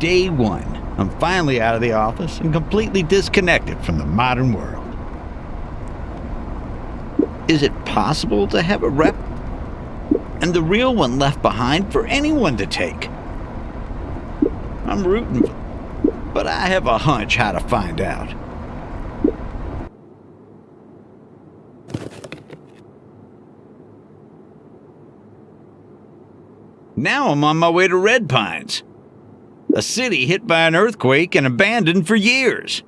Day one, I'm finally out of the office and completely disconnected from the modern world. Is it possible to have a rep and the real one left behind for anyone to take? I'm rooting, but I have a hunch how to find out. Now I'm on my way to Red Pines, a city hit by an earthquake and abandoned for years.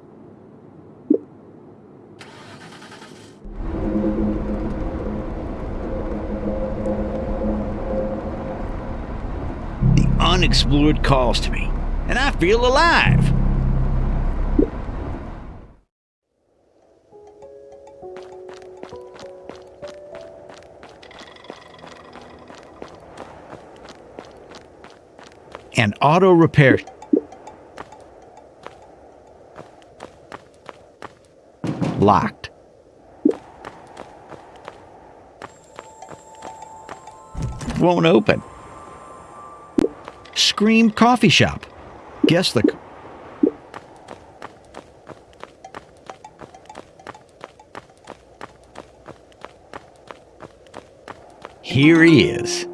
The unexplored calls to me, and I feel alive. And auto repair. Locked. Won't open. Scream Coffee Shop. Guess the. Here he is.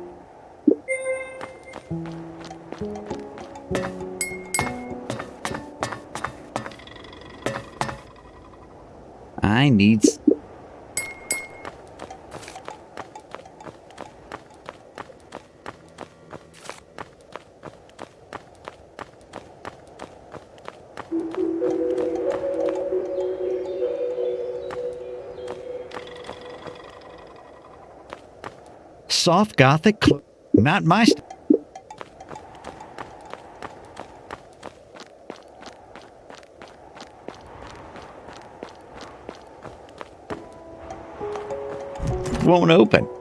I need. Soft Gothic, not my. Won't open.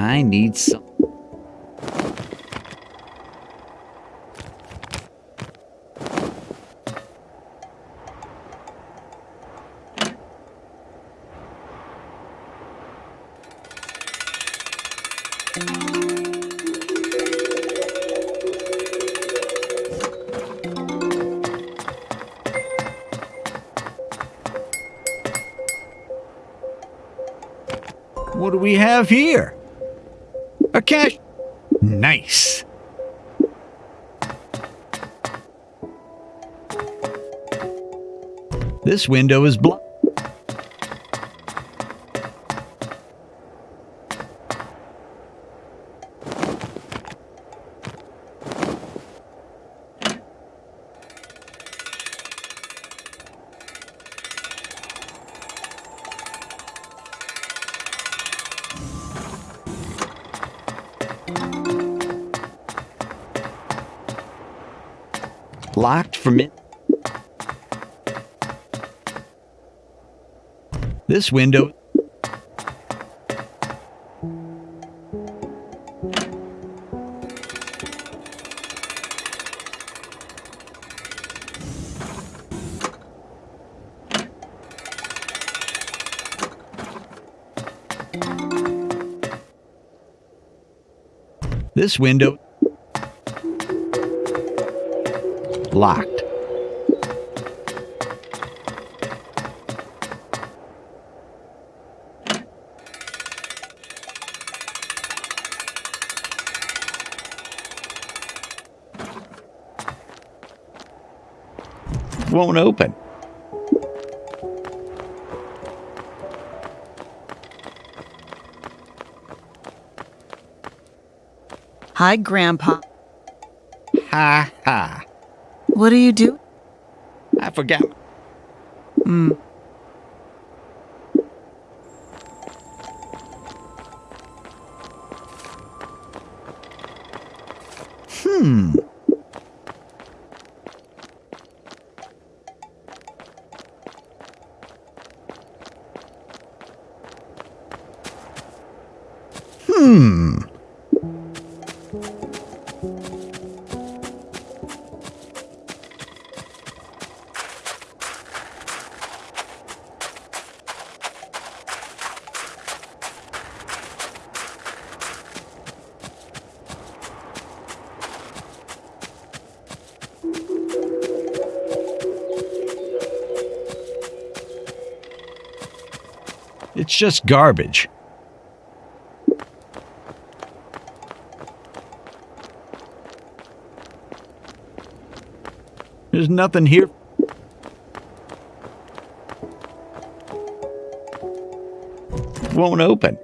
I need some. What do we have here? Cash. Nice. This window is blocked. This window. This window. Locked. Won't open. Hi, Grandpa. Ha ha. What do you do? I forgot. Hmm. Just garbage. There's nothing here. Won't open.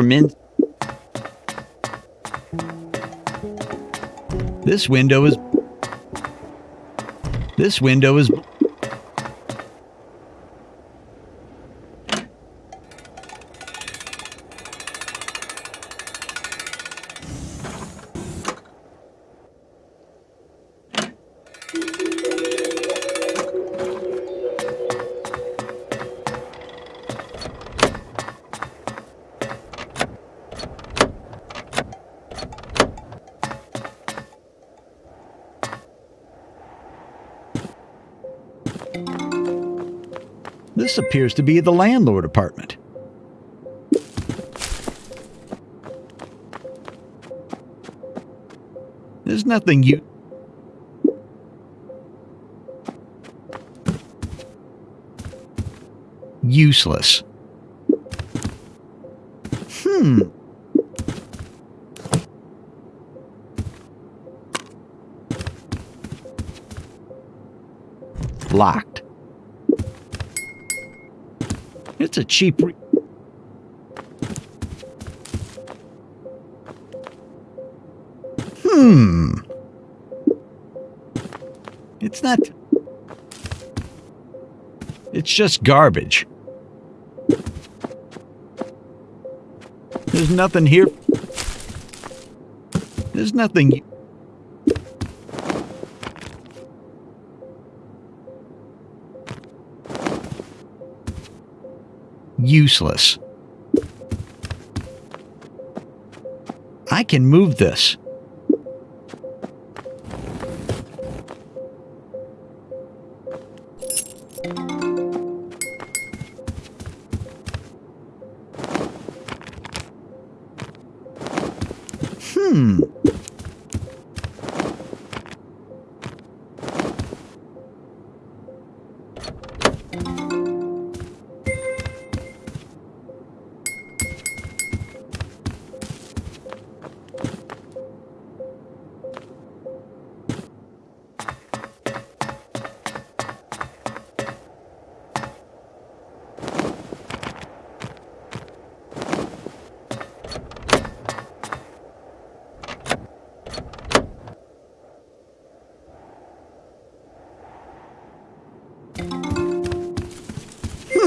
From in. This window is. This window is. Appears to be the landlord apartment. There's nothing you. Useless. Hmm. Locked. It's a cheap. Hmm. It's not. It's just garbage. There's nothing here. There's nothing. Useless. I can move this.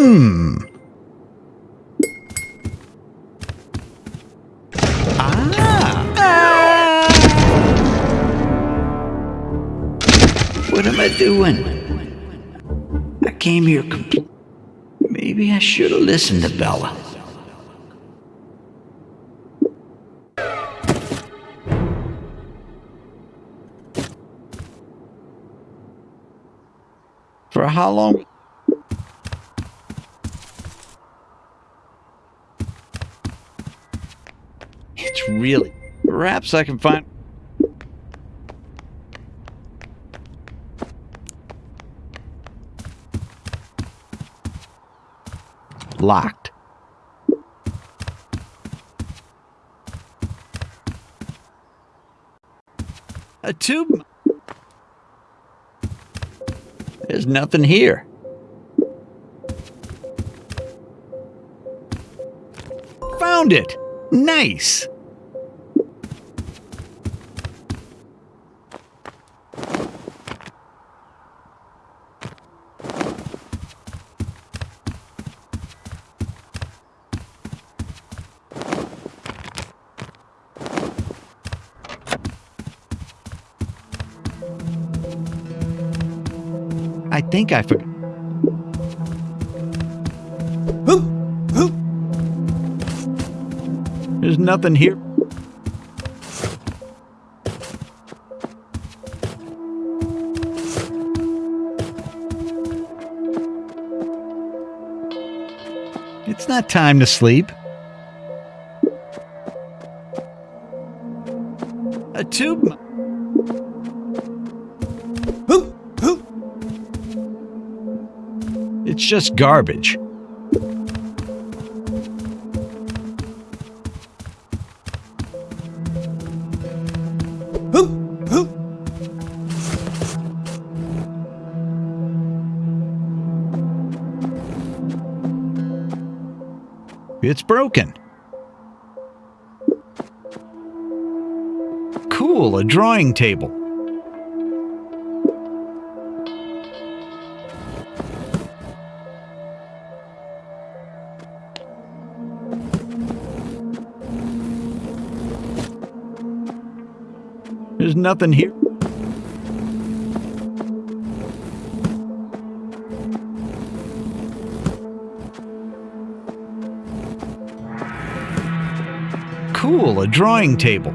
Hmm. Ah. What am I doing? I came here complete. Maybe I should have listened to Bella. For how long? It's really. Perhaps I can find. Locked. A tube. There's nothing here. Found it! Nice! Think I forgot. There's nothing here. It's not time to sleep. A tube. Just garbage. It's broken. Cool, a drawing table. Nothing here. Cool, a drawing table.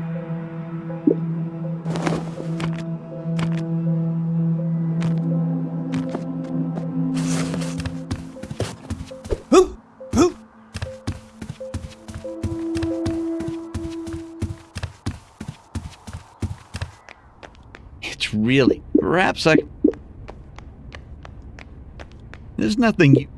It's really. Perhaps I. There's nothing you.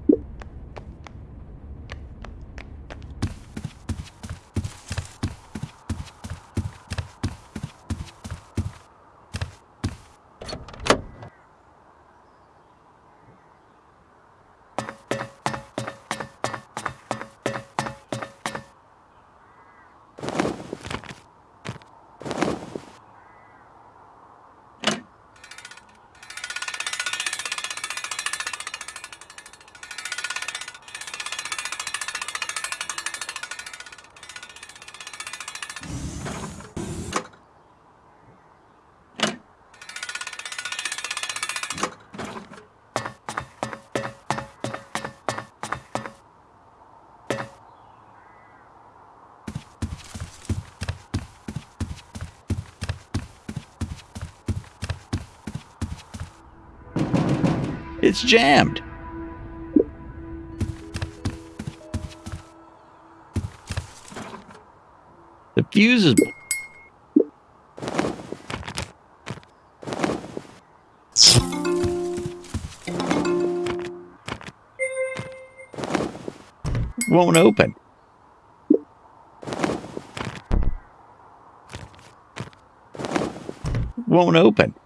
It's jammed. The fuse is. Won't open. Won't open.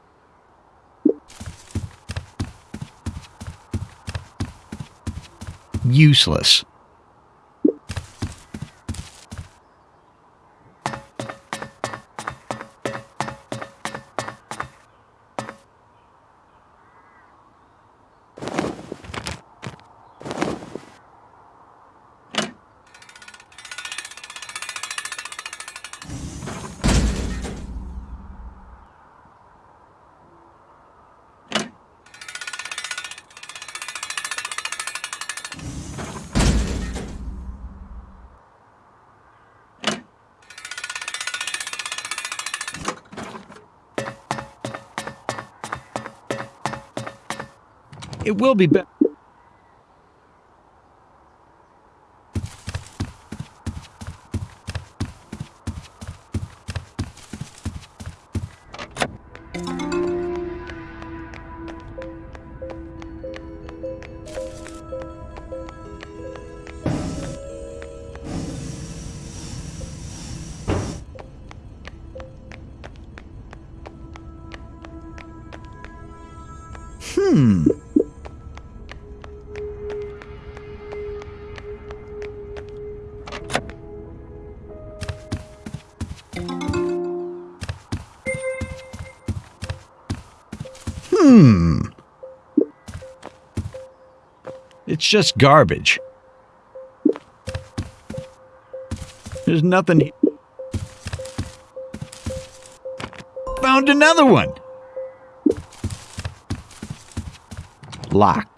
Useless. It will be better. Just garbage. There's nothing. Found another one. Locked.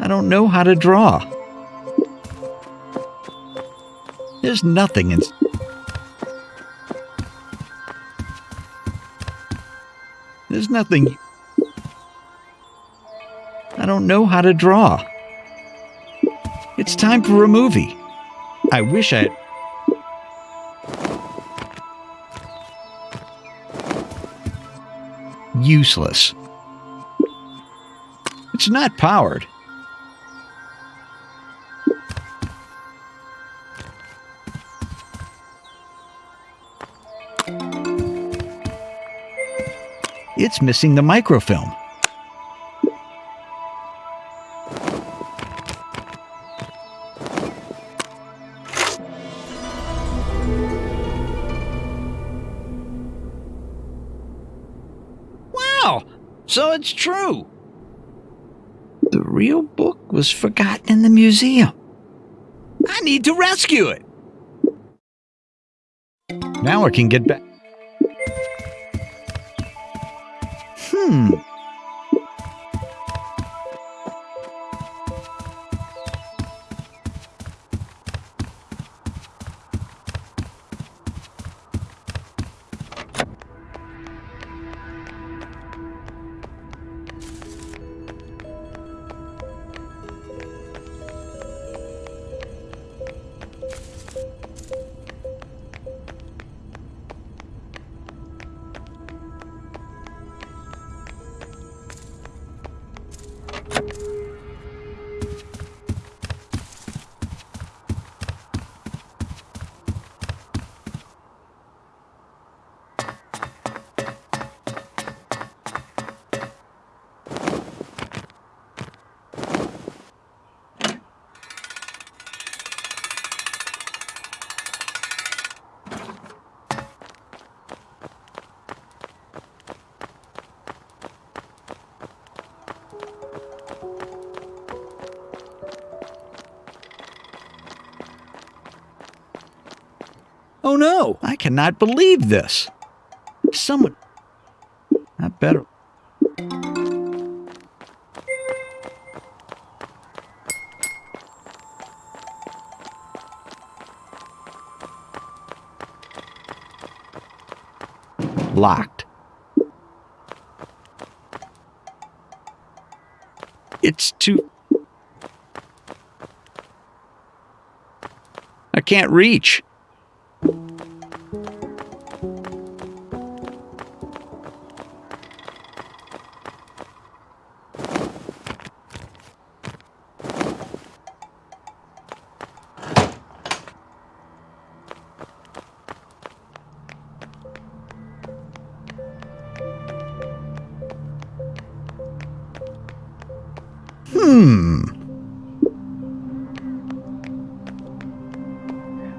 I don't know how to draw. There's nothing in. There's nothing. I don't know how to draw. It's time for a movie. I wish I. Useless. It's not powered. It's missing the microfilm. Wow! So it's true. The real book was forgotten in the museum. I need to rescue it. Now I can get back. Oh no, I cannot believe this. Someone. I better. Locked. It's too. I can't reach. Hmm.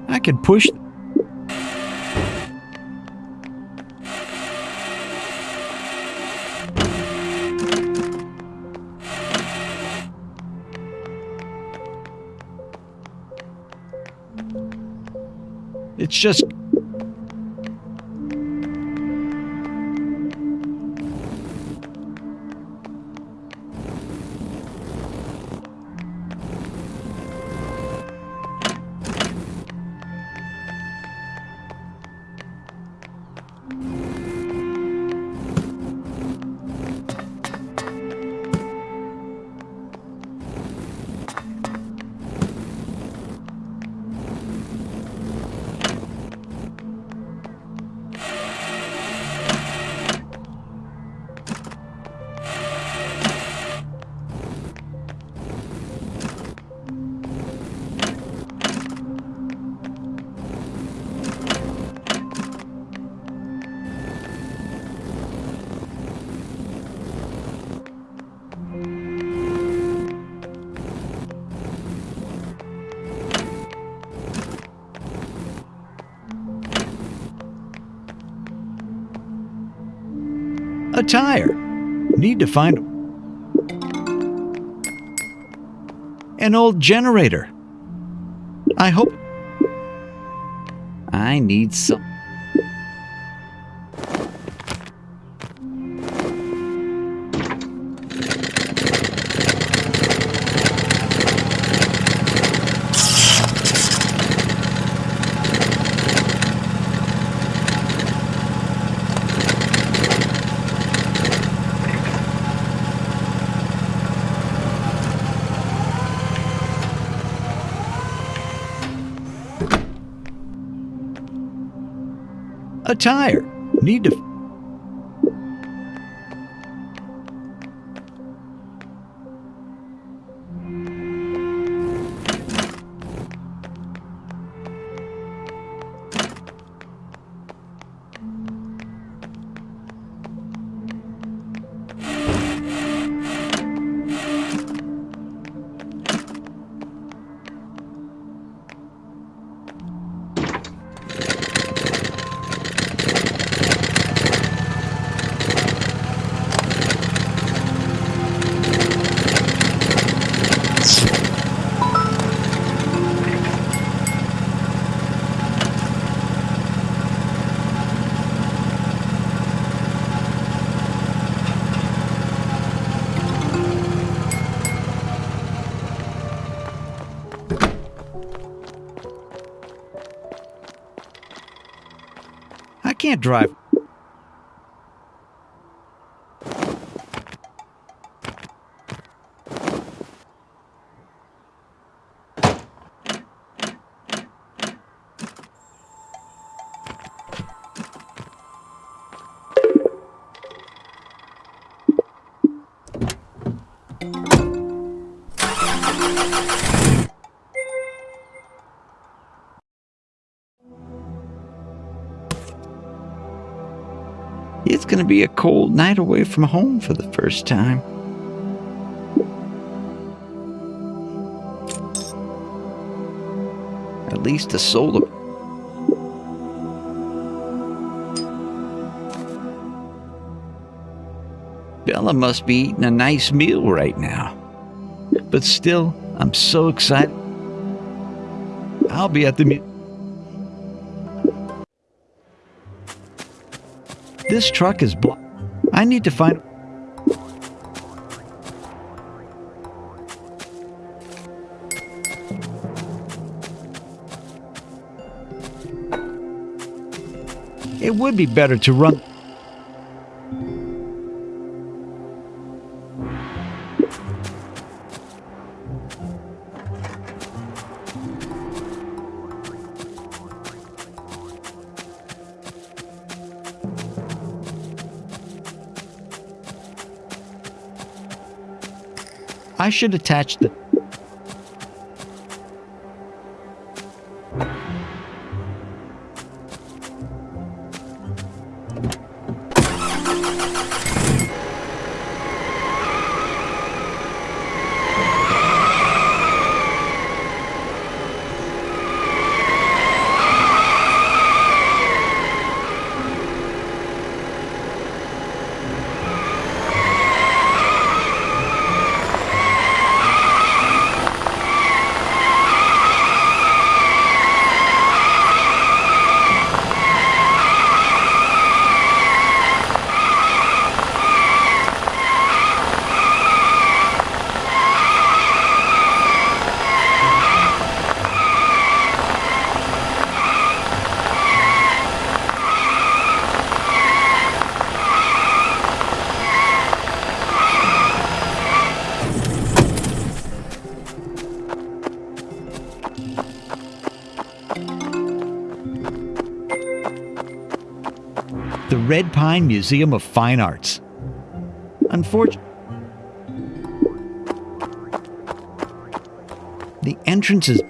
I could push. It's just. Tire. Need to find an old generator. I hope. I need some. A tire. Need to. Drive. It's going to be a cold night away from home for the first time. At least a solar. Bella must be eating a nice meal right now. But still, I'm so excited. I'll be at the This truck is blocked. I need to find. It would be better to run. Should attach the. Red Pine Museum of Fine Arts. Unfortunately, the entrance is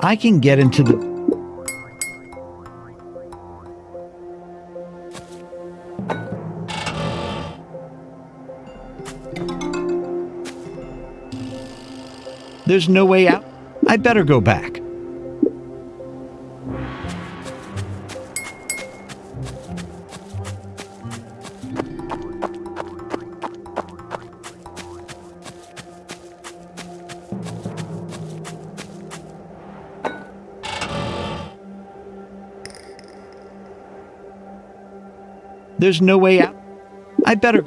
I can get into the There's no way out. I better go back. There's no way out. I better.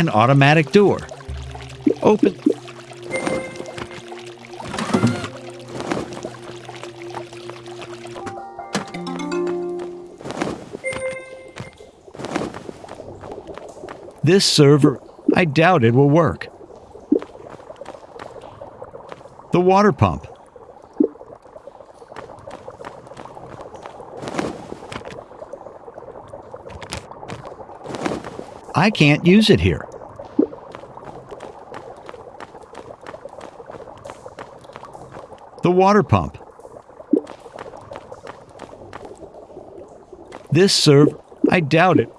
An automatic door. Open. This server, I doubt it will work. The water pump. I can't use it here. Water pump. This serve, I doubt it.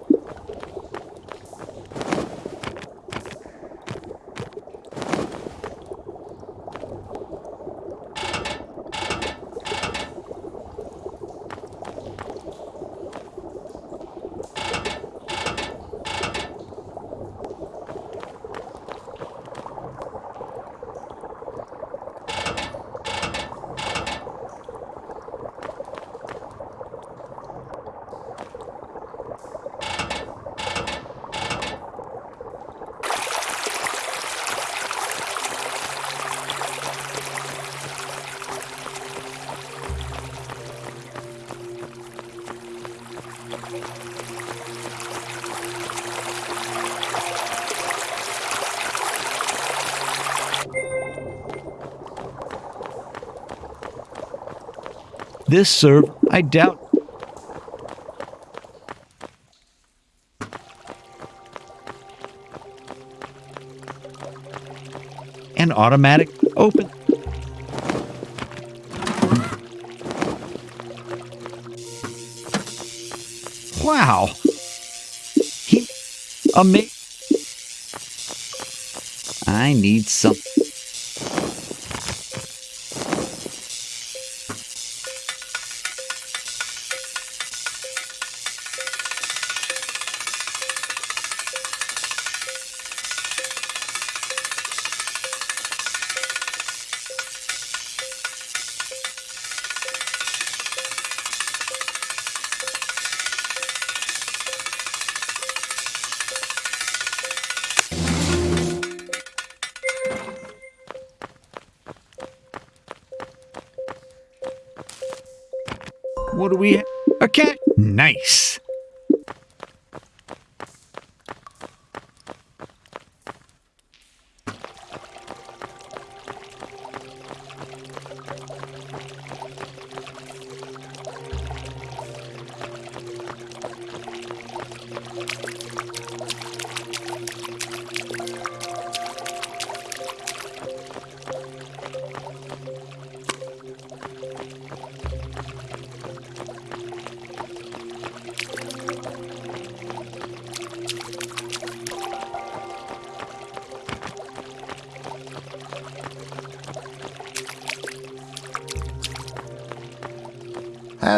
This serve, I doubt. An automatic open. Wow. He amazing. I need some. What do we? have? A cat? Nice.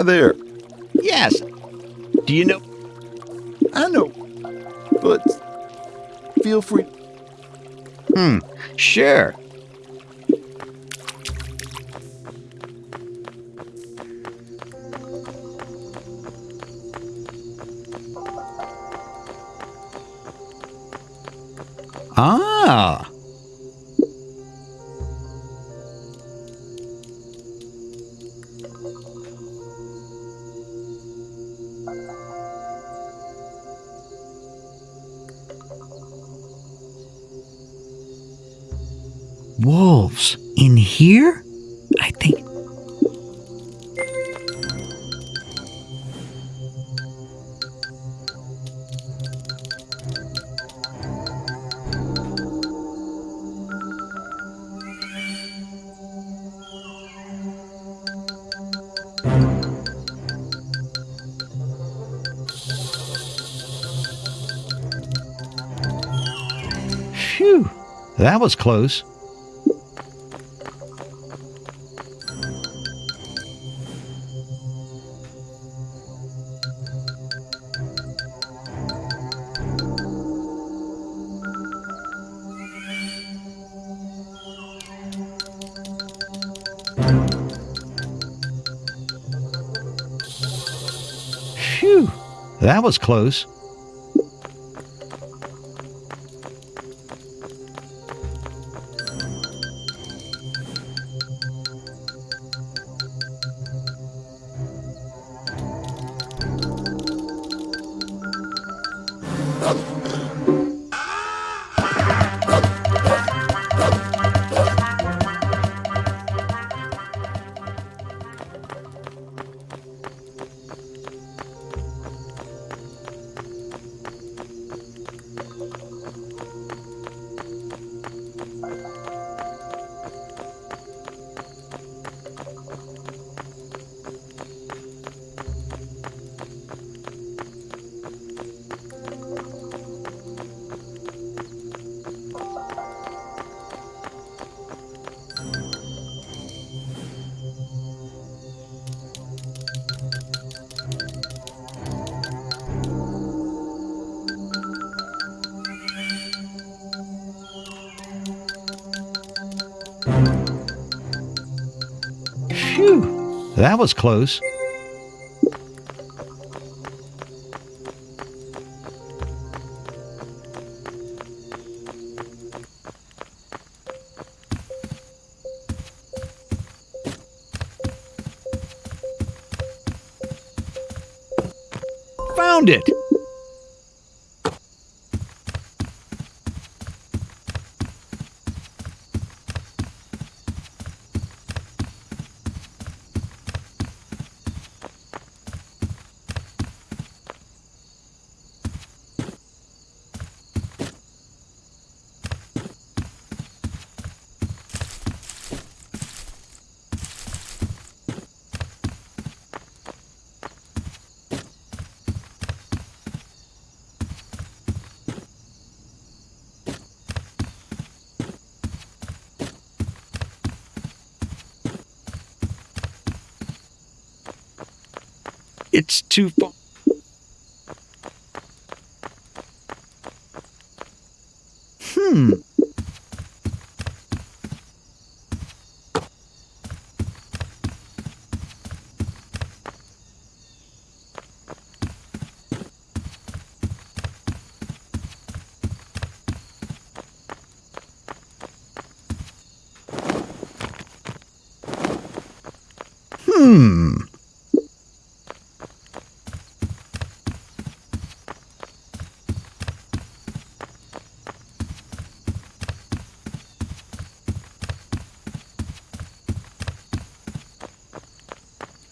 There. Yes. Do you know? I know, but feel free. Hmm. Sure. Think. Phew, that was close. Was close. That was close. Hmm.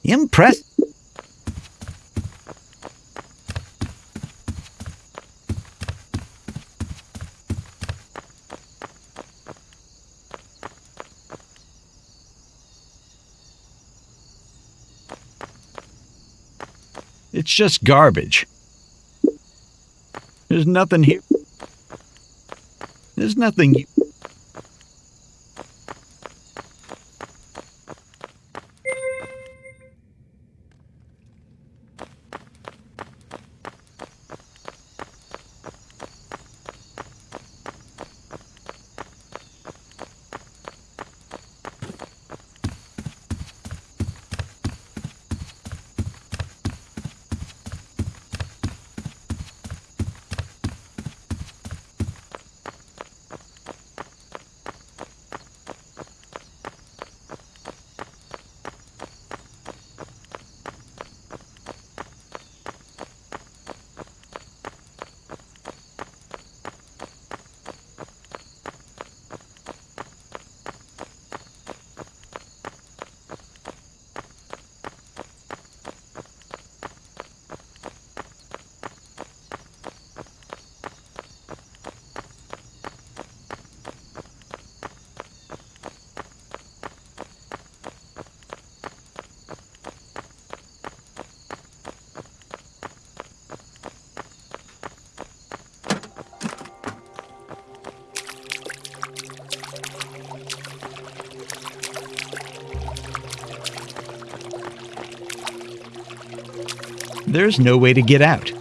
Impressed. It's just garbage. There's nothing here. There's nothing There's no way to get out.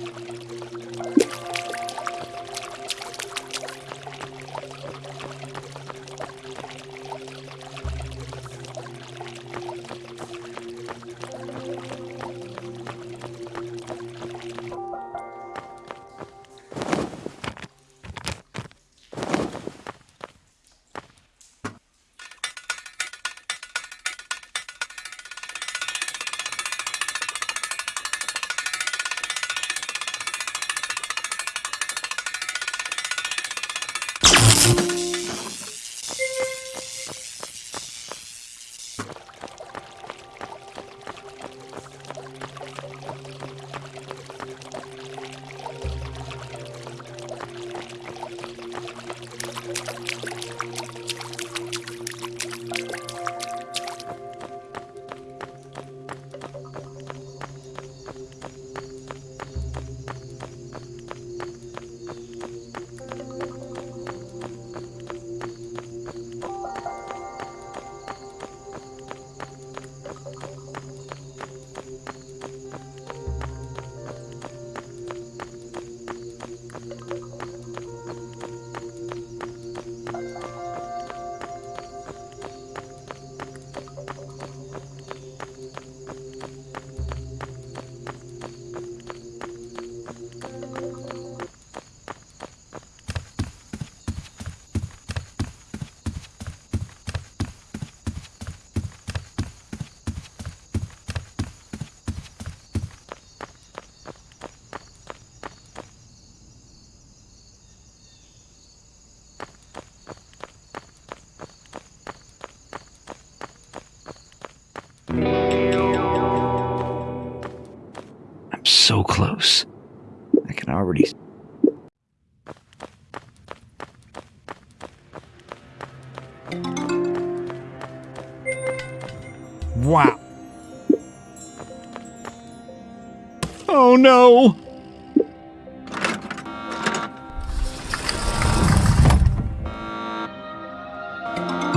No!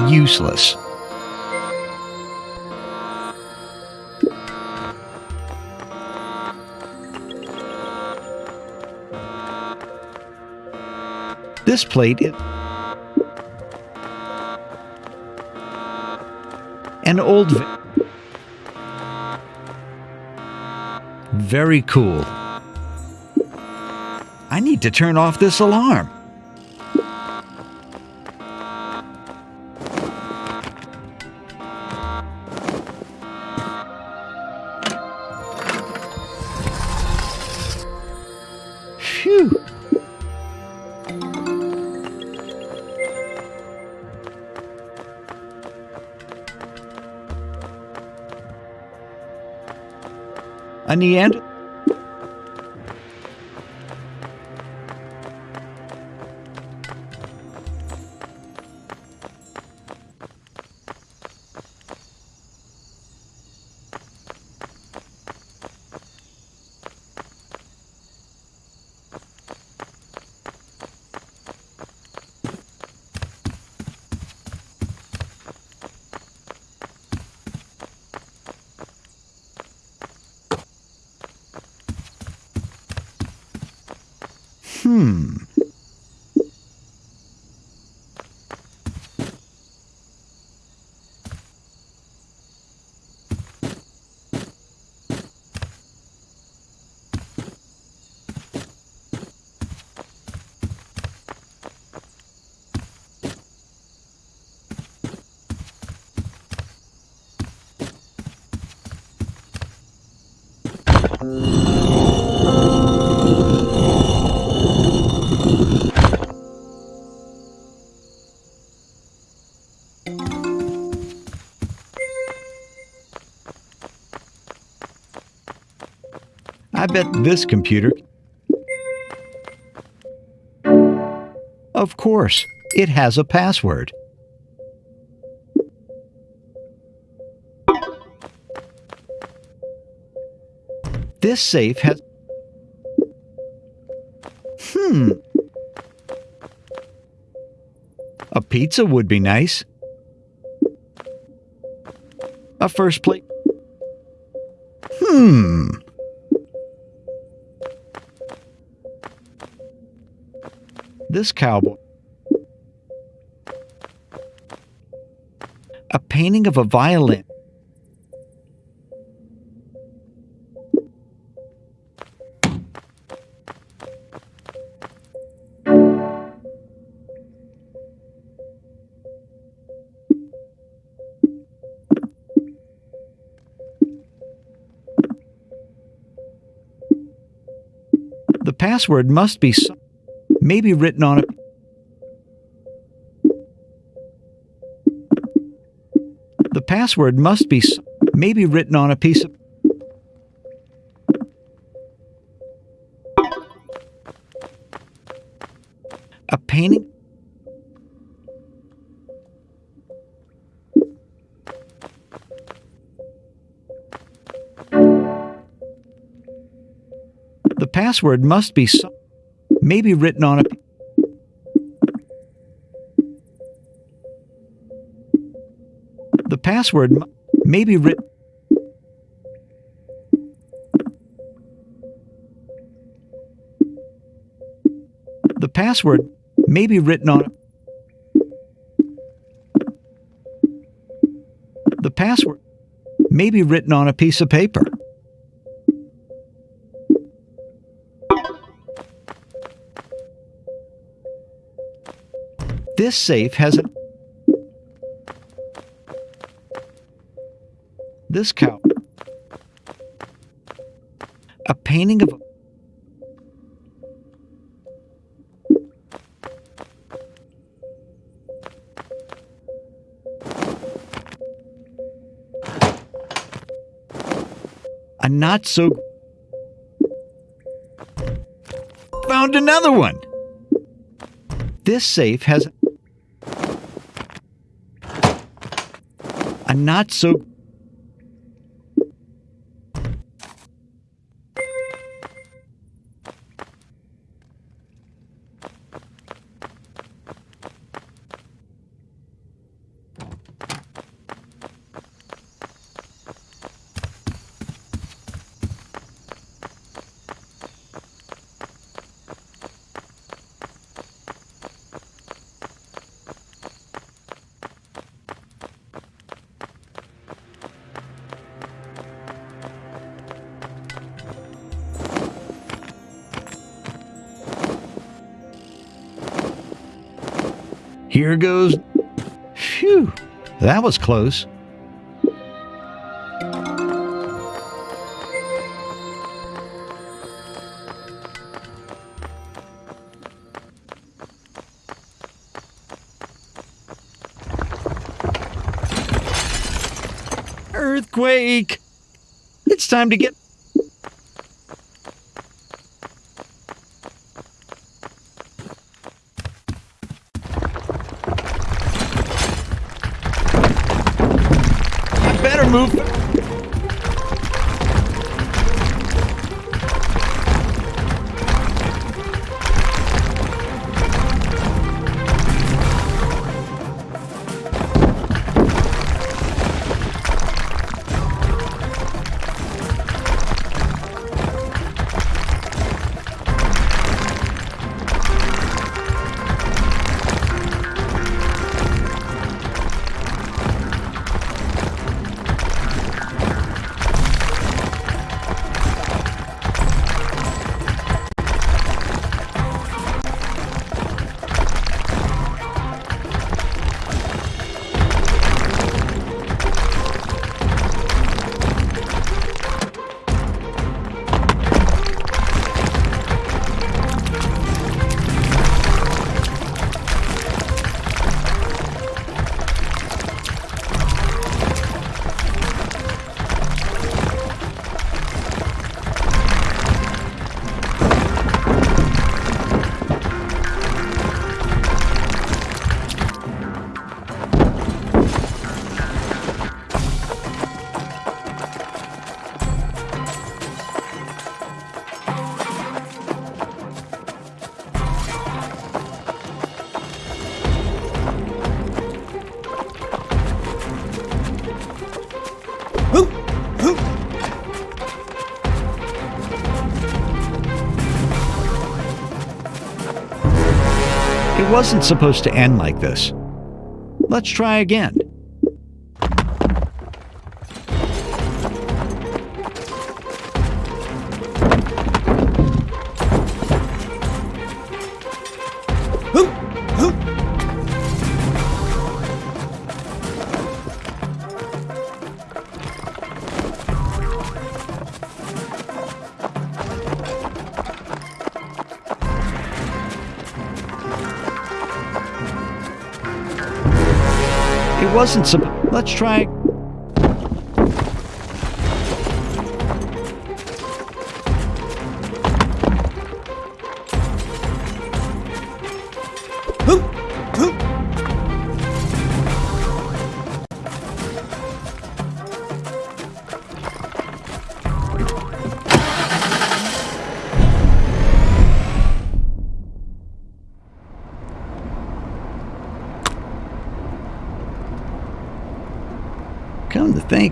Useless. This plate is an old Very cool. I need to turn off this alarm. Phew. A Neanderthal? I bet this computer. Of course, it has a password. This safe has. Hmm. A pizza would be nice. A first plate. Hmm. This cowboy. A painting of a violin. Password must be maybe written on a The password must be maybe written on a piece of a painting password must be some, maybe written on a The password may be written The password may be written on The password may be written on a piece of paper. This safe has a This cow. A painting of a not so found another one. This safe has a not so Here goes. Phew, that was close. Earthquake! It's time to get. Wasn't supposed to end like this. Let's try again. It wasn't supposed. Let's try.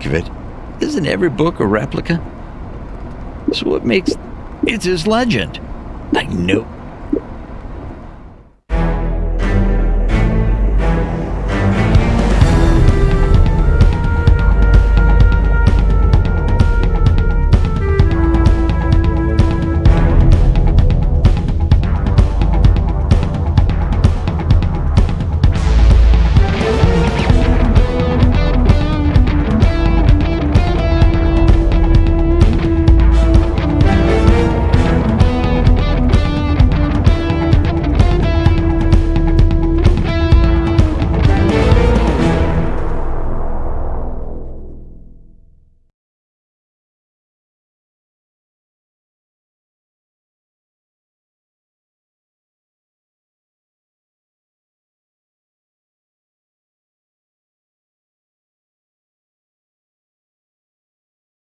Think of it, isn't every book a replica? So what makes it his legend? I know.